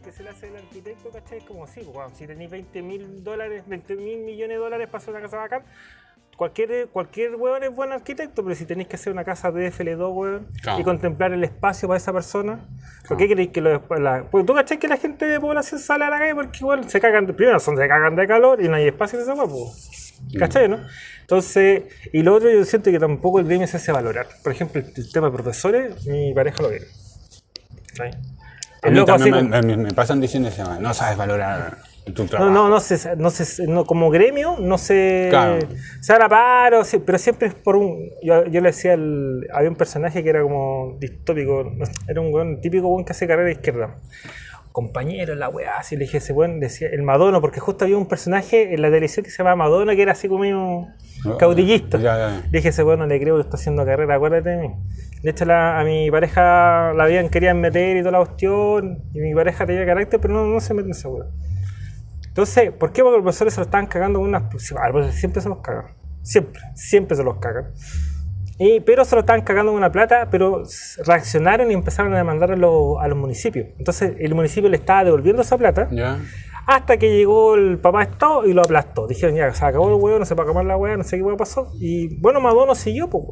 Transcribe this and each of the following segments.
que se le hace el arquitecto, ¿cachai? Es como así, pues, weón, si tenéis 20 mil dólares, 20 mil millones de dólares para hacer una casa bacán, cualquier, cualquier weón es buen arquitecto, pero si tenéis que hacer una casa DFL2, weón, Claro. y contemplar el espacio para esa persona, ¿por qué queréis que lo la, Porque tú cachai que la gente de población sale a la calle porque, weón, se cagan, de, primero son, se cagan de calor y no hay espacio en esa weón, pues. ¿Cachai, no? Entonces, y lo otro yo siento que tampoco el gremio se hace valorar. Por ejemplo, el, tema de profesores, mi pareja lo ve. ¿Cachai? A El mí loco así me, me- me pasan diciendo no sabes valorar tu no, trabajo. no, no se, no se, no, como gremio no se, Claro. se van a paro, pero siempre es por un, yo, yo le decía, al- había un personaje que era como distópico, no era un weón, típico weón que hace carrera de izquierda. Compañero, la weá, así le dije ese weón, decía el Madono, porque justo había un personaje en la televisión que se llama Madono, que era así como medio caudillista. Ya, ya. Le dije ese weón, no le creo que está haciendo carrera, acuérdate de mí. De hecho, la- a mi pareja la habían querían meter y toda la cuestión, y mi pareja tenía carácter, pero no, no se mete en esa weá. Entonces, ¿por qué? Porque los profesores se lo estaban cagando con unas. profesores siempre se los cagan. Siempre, siempre se los cagan. Y, pero se lo estaban cagando con una plata, pero reaccionaron y empezaron a demandar a, los- a los municipios. Entonces, el municipio le estaba devolviendo esa plata hasta que llegó el papá de Estado y lo aplastó. Dijeron, ya, se acabó el huevo, no se va a acabar la hueá, no sé qué hueá pasó. Y bueno, Madono siguió, pues.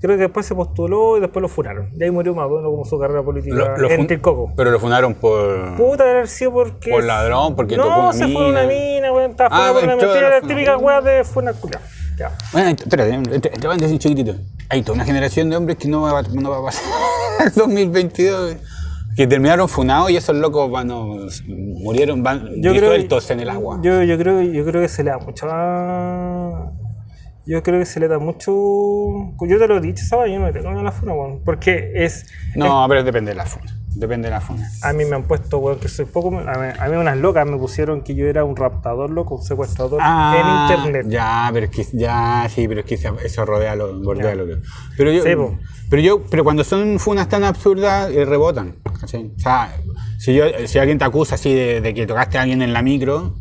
Creo que después se postuló y después lo funaron. Y ahí murió Madono como su carrera política Lo- lo en Tilcoco. Pero lo fundaron por. Puta, haber sido porque. Por ladrón, porque no, tocó una se fue a una mina. weón. Estaba Ah, una de mentira, la típica weá de funa culia. Ya. Bueno, espérate, entre, entre paréntesis chiquitito. Hay toda una generación de hombres que no va, a- no va a pasar el 2022. Que terminaron funados y esos locos van, no, murieron, van Yo creo, disueltos en el agua. Yo, yo, creo, yo creo que se le da mucho a- Yo creo que se le da mucho. Yo te lo he dicho, ¿sabes? Yo no le tengo a la funa, weón. Porque es. no, pero depende de la funa. Depende de la funa. A mí me han puesto, weón, que soy poco. A mí, a mí unas locas me pusieron que yo era un raptador loco, un secuestrador Ah, en internet. Ya, pero es que ya, sí, pero es que eso- rodea lo, bordea lo que. Pero yo, Sí, pero yo, pero cuando son funas tan absurdas, eh, rebotan. O sea, si yo, si alguien te acusa así de, de que tocaste a alguien en la micro,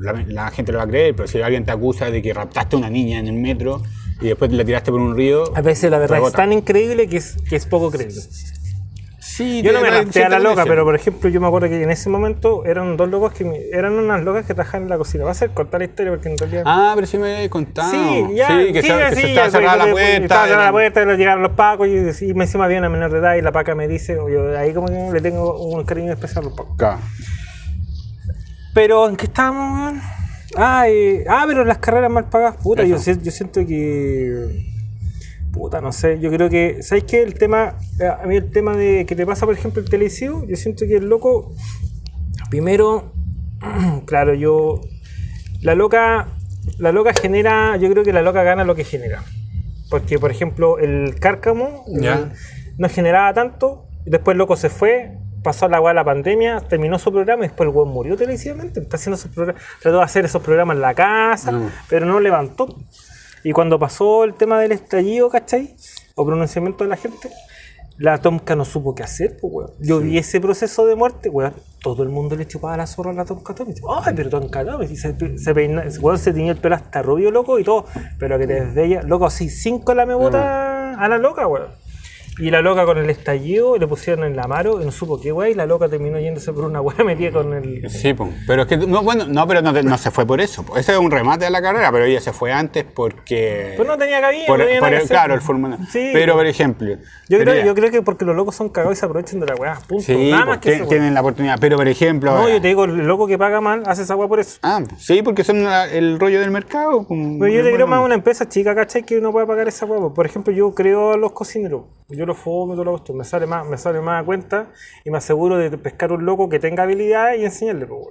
la, la gente lo va a creer, pero si alguien te acusa de que raptaste a una niña en el metro y después la tiraste por un río. A veces la verdad es tan increíble que es, que es poco creíble. Sí, Yo no me rapté a la loca, pero por ejemplo, yo me acuerdo que en ese momento eran dos locos que me- eran unas locas que trabajaban en la cocina. Va a ser cortar la historia porque en realidad. Ah, pero sí me habías contado. Sí, ya, Sí, que, sí, se, que sí, se ya, estaba cerrada que- la que- puerta. Estaba cerrada la puerta, y llegaron los pacos y, y me encima había una menor de edad y la paca me dice, oye, ahí como que le tengo un cariño especial a los pacos. Claro. Pero, ¿en qué estábamos, weón? Ah, eh, ah, pero las carreras mal pagadas, puta, yo, yo siento que. Puta, no sé, yo creo que. ¿Sabes qué? El tema. eh, A mí el tema de que te pasa, por ejemplo, el televisivo, yo siento que el loco. Primero, claro, yo. La loca. La loca genera. Yo creo que la loca gana lo que genera. Porque, por ejemplo, el cárcamo Ya. el- no generaba tanto. y Después el loco se fue. Pasó la weá la pandemia, terminó su programa y después el weón murió televisivamente. Está haciendo esos programas. Trató de hacer esos programas en la casa, pero no levantó. Y cuando pasó el tema del estallido, ¿cachai? O pronunciamiento de la gente, la Tomca no supo qué hacer, pues, weón. Yo vi ese proceso de muerte, weón. Todo el mundo le chupaba la zorra a la Tomca Tommy. Ay, pero Tomca Tommy. Y se, se peina, ese weón se tiñó el pelo hasta rubio, loco, y todo. Pero que desde ella, loco, así, cinco la me bota a la loca, weón. Y la loca con el estallido le pusieron en la maro y no supo qué weón. Y la loca terminó yéndose por una weá metida con el. Sí, po. pero es que no, bueno, no, pero no, no se fue por eso. po. Ese es un remate de la carrera, pero ella se fue antes porque. Pues no tenía cabida, por- no tenía por nada el- que hacer. claro, el formato. Sí. Pero por ejemplo. Yo creo, yo creo que porque los locos son cagados y se aprovechan de la weá. Punto. Sí, Nada más que eso, tienen la oportunidad. Pero por ejemplo. No, ahora- yo te digo, el loco que paga mal hace esa weá por eso. Ah, sí, porque son la- el rollo del mercado. Pero yo te creo más una empresa chica, ¿cachai? Que uno puede pagar esa weá. Por ejemplo, yo creo a los cocineros. Yo la cuestión. Me sale más, me sale más a cuenta y me aseguro de pescar un loco que tenga habilidad y enseñarle, pues.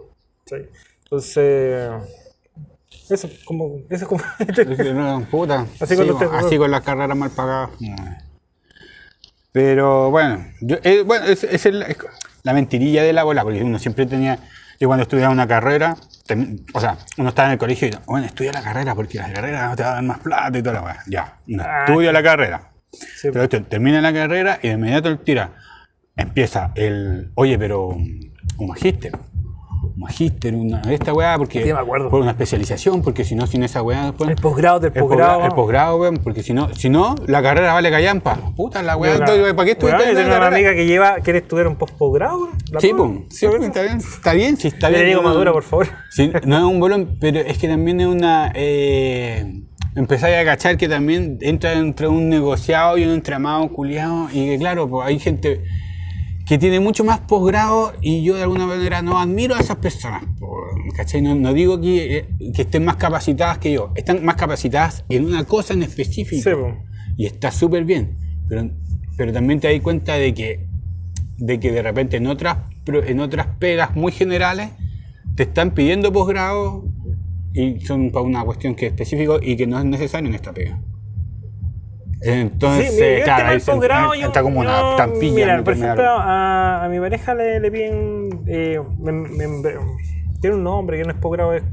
Entonces. Eso, como. Eso es como. no, puta. Así Sí, con así las carreras mal pagadas. no. Pero bueno, yo, eh, bueno es, es el- es la mentirilla de la bola, porque uno siempre tenía. Yo cuando estudiaba una carrera, tem- o sea, uno estaba en el colegio y bueno, estudia la carrera porque las carreras te dan más plata y toda la weá. Ya, Ah. estudia la carrera. Sí, Pero esto, termina la carrera y de inmediato el tira. Empieza el, oye, pero un magíster, magíster, una, esta weá, porque Sí, me acuerdo. por una especialización, porque si no, sin esa weá después. El posgrado del El posgrado. posgra- el posgrado, weón, porque si no, si no, la carrera vale callampa. Puta la weá, ¿para qué Weón, estudiaste yo tengo una carrera? amiga que lleva, quiere estudiar un posgrado. Sí, prueba. pues, sí, pues, está bien, está bien, sí, está Le bien. digo no- madura, por favor. Sí, no es un bolón, pero es que también es una. Eh, empezáis a cachar que también entra entre un negociado y un entramado culiado. Y que, claro, pues hay gente que tiene mucho más posgrado y yo de alguna manera no admiro a esas personas. ¿cachai? No, no digo que, eh, que estén más capacitadas que yo, están más capacitadas en una cosa en específico. Sí, y está súper bien. Pero, pero también te das cuenta de que, de que de repente en otras, en otras pegas muy generales te están pidiendo posgrado y son para una cuestión que es específico y que no es necesario en esta pega. Entonces, Sí, mira, yo el claro, ahí se- yo- está como una yo- trampilla. Mira, por ejemplo, a, a mi pareja le, le piden. Eh, mem- mem- tiene un nombre que no es posgrado, es.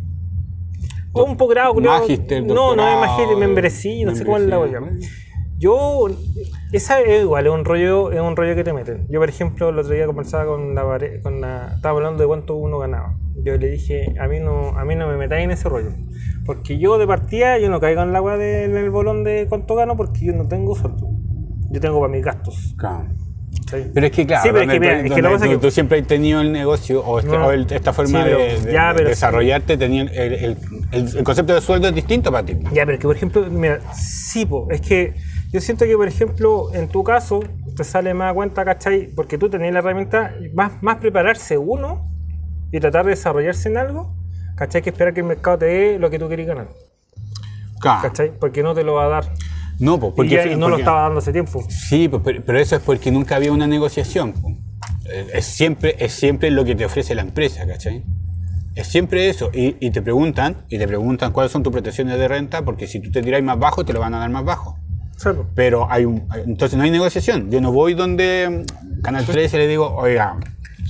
O un posgrado, creo. Magister, No, no es magister, membresía, no sé cuál es la cuestión. Yo, esa es igual, es un rollo, es un rollo que te meten. Yo, por ejemplo, el otro día conversaba con la, con la estaba hablando de cuánto uno ganaba. Yo le dije, a mí no, a mí no me metáis en ese rollo. Porque yo de partida, yo no caigo en la agua del el bolón de cuánto gano porque yo no tengo sueldo. Yo tengo para mis gastos. Claro. ¿cachai? Pero es que, claro, Sí, pero es que, mira, es que tú, que- tú siempre has tenido el negocio o, este- No. o el- esta forma Sí, pero- de, de- ya, de desarrollarte, tenía el, el- el- concepto de sueldo es distinto para ti. Ya, pero que por ejemplo, mira, sí, po, es que yo siento que por ejemplo, en tu caso, te sale más a cuenta, ¿cachai? Porque tú tenías la herramienta, más, más prepararse uno y tratar de desarrollarse en algo, ¿cachai? Que esperar que el mercado te dé lo que tú querías ganar, Claro. ¿cachai? Porque no te lo va a dar. No, pues, Y, porque, ya- y no lo porque- estaba dando hace tiempo. Sí, pues, pero, eso es porque nunca había una negociación. pues. Eh, Es siempre, es siempre lo que te ofrece la empresa, ¿cachai? Es siempre eso. Y, y te preguntan, y te preguntan cuáles son tus protecciones de renta, porque si tú te tiras más bajo, te lo van a dar más bajo. Sí, po. Pero hay un, hay- entonces no hay negociación. Yo no voy donde mm, Canal 13 y le digo, oiga,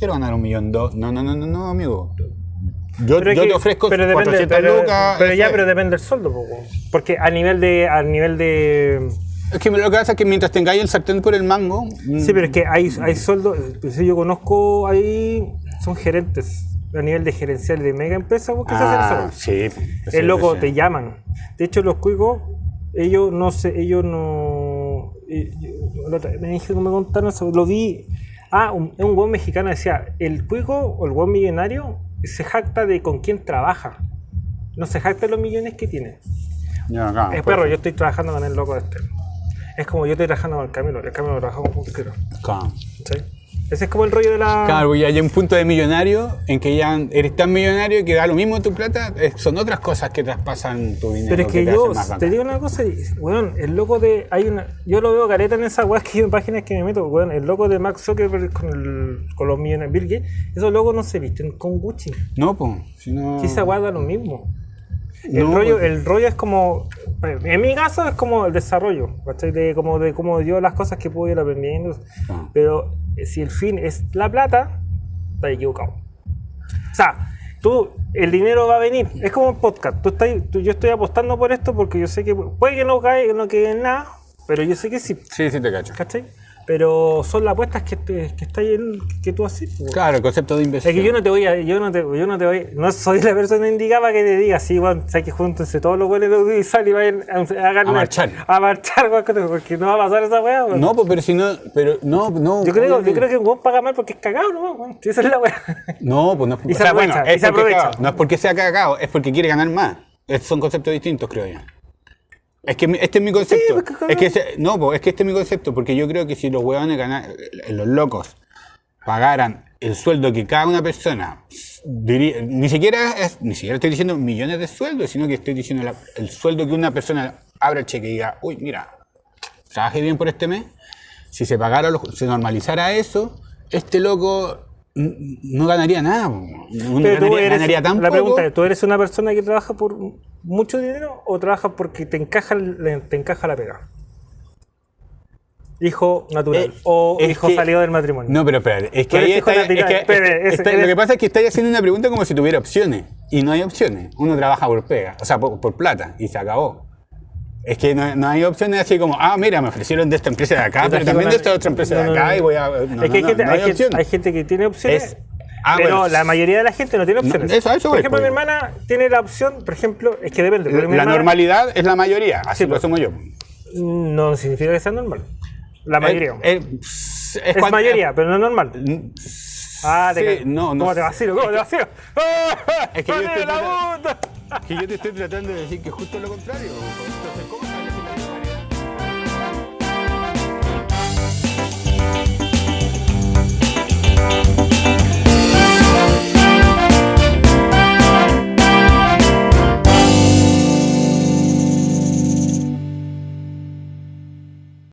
quiero ganar un millón dos. No, no, no, no, no, amigo. Yo, es yo que- te ofrezco pero depende, 400 pero, lucas. pero ya, pero es. depende del sueldo, po, po. porque a nivel de, a nivel de, Es que lo que pasa es que mientras tengáis el sartén por el mango. mm, Sí, pero es que hay, hay sueldos, pues, yo conozco ahí, son gerentes, a nivel de gerencial de mega empresas, ¿vos qué se ah, hacen eso? sí. sí, El loco sí. te llaman. De hecho, los cuicos, ellos no sé, ellos no. eh, otra vez me dije que me contaron eso, lo vi. Ah, un, un buen mexicano decía: el cuico o el buen millonario se jacta de con quién trabaja. No se jacta de los millones que tiene. Es pues, perro, yo estoy trabajando con el loco este. Es como yo estoy trabajando con el Camilo, el Camilo trabaja con un. ¿sí? Ese es como el rollo de la. Claro, ya hay un punto de millonario en que ya eres tan millonario que da lo mismo tu plata, eh, son otras cosas que traspasan tu dinero. Pero es que te yo te bacán. digo una cosa, y, weón, el loco de. hay una Yo lo veo careta en esas weas que yo en páginas que me meto, weón. El loco de Max Zuckerberg con, el, con los millones Bill Gates, esos locos no se visten con Gucci. No, pues, si no... Si esa wea da lo mismo. El, No, rollo, pues. el rollo es como. En mi caso es como el desarrollo, ¿cachai? De como de cómo yo las cosas que puedo ir aprendiendo. Ah. Pero eh, si el fin es la plata, está equivocado. O sea, tú, el dinero va a venir. Es como un podcast. Tú estás, tú- yo estoy apostando por esto porque yo sé que puede que no caiga, no quede en nada, pero yo sé que sí. Sí, sí te cacho. ¿Cachai? Pero son las apuestas que, te- que, está ahí que tú haces. pues. Claro, el concepto de Es inversión. que yo no te voy a, yo no te, yo no te voy, no soy la persona indicada para que te diga, sí, weón, sabes que júntense todos los buenos de audiovisual y vayan a, a, hagan A marchar. A marchar, porque no va a pasar esa weá. No, pues, pero si no... Pero, no, no... Yo creo, yo creo que un paga mal porque es cagado, ¿no? esa es la weá. No, pues no es Y o sea, bueno, aprovecha, y es se porque aprovecha. cagao. no es porque sea cagado, es porque quiere ganar más. Es- son conceptos distintos, creo yo. Es que este es mi concepto. es que ese- no, es que este es mi concepto, porque yo creo que si los huevones ganan, eh, los locos pagaran el sueldo que cada una persona, diría- ni siquiera es, ni siquiera estoy diciendo millones de sueldos, sino que estoy diciendo la- el sueldo que una persona abra el cheque y diga, uy, mira, trabajé bien por este mes, si se pagara, se normalizara eso, este loco no ganaría nada. po. No Pero tú ganaría, eres, ganaría tan la poco. pregunta es, ¿tú eres una persona que trabaja por mucho dinero o trabajas porque te encaja, te encaja la pega? Hijo natural Eh, o hijo que- salido del matrimonio. No, pero espérate, es que ahí está, es que- Espere, está- lo que pasa es que estáis haciendo una pregunta como si tuviera opciones, y no hay opciones. Uno trabaja por pega, o sea, por, por plata, y se acabó. Es que no, no hay opciones así como, ah, mira, me ofrecieron de esta empresa de acá, pero también de esta otra empresa de acá, y voy a... No, es que hay, gente, hay, hay hay gente que tiene opciones. Es- Ah, pero bueno. la mayoría de la gente no tiene opciones. eso- a eso por ejemplo, pues. mi hermana tiene la opción, por ejemplo, es que depende. La hermana- normalidad es la mayoría, así Sí, lo pues. asumo yo. No significa que sea normal. La mayoría. Eh, eh, es es cuando- mayoría, pero no es normal. eh, Ah, te sí, no, no ¿Cómo te vacilo? ¿Cómo te vacilo? Es que yo ¡Vale, estoy la tratando- puta! Que yo te estoy tratando de decir que justo lo contrario. Entonces, ¿cómo